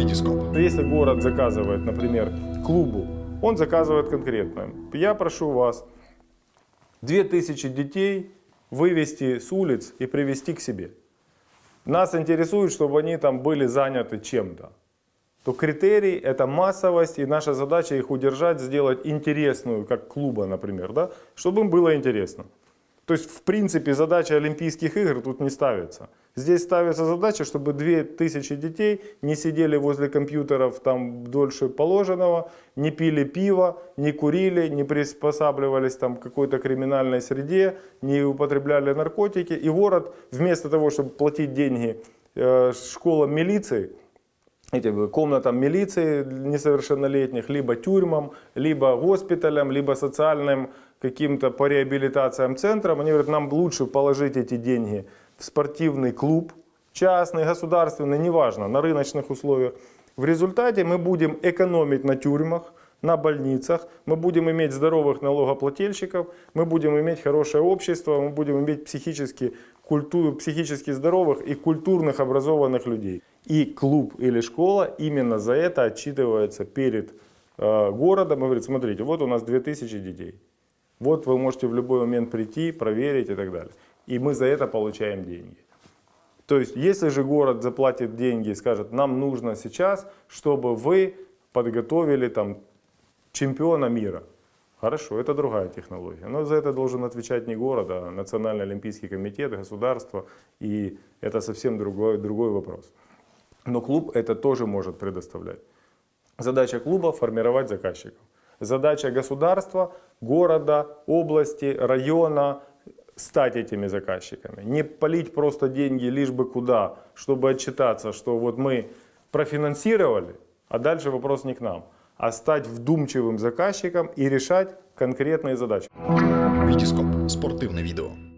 Витископ. Если город заказывает, например, клубу, он заказывает конкретно. Я прошу вас 2000 детей вывести с улиц и привести к себе. Нас интересует, чтобы они там были заняты чем-то. То критерий это массовость, и наша задача их удержать, сделать интересную, как клуба, например, да, чтобы им было интересно. То есть, в принципе, задача Олимпийских игр тут не ставится. Здесь ставится задача, чтобы 2000 детей не сидели возле компьютеров там дольше положенного, не пили пиво, не курили, не приспосабливались там к какой-то криминальной среде, не употребляли наркотики. И город вместо того, чтобы платить деньги э, школам милиции, этим комнатам милиции несовершеннолетних, либо тюрьмам, либо госпиталям, либо социальным каким-то по реабилитациям центрам. Они говорят, нам лучше положить эти деньги в спортивный клуб, частный, государственный, неважно, на рыночных условиях. В результате мы будем экономить на тюрьмах, на больницах, мы будем иметь здоровых налогоплательщиков, мы будем иметь хорошее общество, мы будем иметь психически, культуру, психически здоровых и культурных образованных людей. И клуб или школа именно за это отчитывается перед э, городом и говорит, смотрите, вот у нас 2000 детей. Вот вы можете в любой момент прийти, проверить и так далее. И мы за это получаем деньги. То есть, если же город заплатит деньги и скажет, нам нужно сейчас, чтобы вы подготовили там чемпиона мира. Хорошо, это другая технология. Но за это должен отвечать не город, а Национальный олимпийский комитет, государство. И это совсем другой, другой вопрос. Но клуб это тоже может предоставлять. Задача клуба формировать заказчиков. Задача государства, города, области, района стать этими заказчиками. Не полить просто деньги лишь бы куда, чтобы отчитаться, что вот мы профинансировали, а дальше вопрос не к нам, а стать вдумчивым заказчиком и решать конкретные задачи. Витископ. Спортивне відео.